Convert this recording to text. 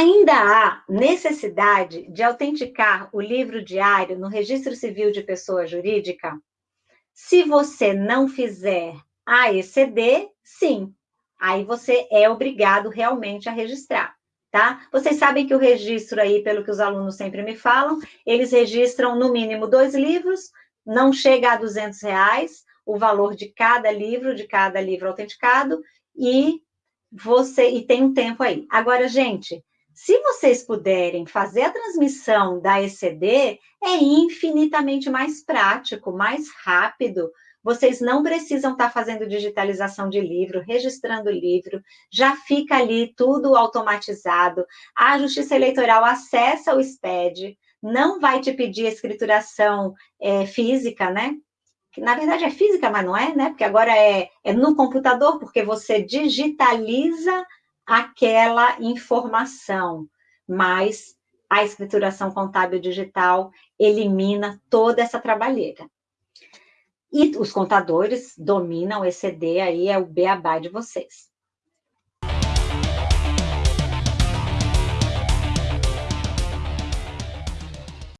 Ainda há necessidade de autenticar o livro diário no Registro Civil de Pessoa Jurídica? Se você não fizer a ECD, sim. Aí você é obrigado realmente a registrar, tá? Vocês sabem que o registro aí, pelo que os alunos sempre me falam, eles registram no mínimo dois livros, não chega a 200 reais o valor de cada livro, de cada livro autenticado, e você e tem um tempo aí. Agora, gente, se vocês puderem fazer a transmissão da ECD, é infinitamente mais prático, mais rápido. Vocês não precisam estar fazendo digitalização de livro, registrando livro, já fica ali tudo automatizado. A Justiça Eleitoral acessa o SPED, não vai te pedir escrituração é, física, né? Na verdade é física, mas não é, né? Porque agora é, é no computador, porque você digitaliza aquela informação, mas a escrituração contábil digital elimina toda essa trabalheira. E os contadores dominam esse ECD aí, é o beabá de vocês.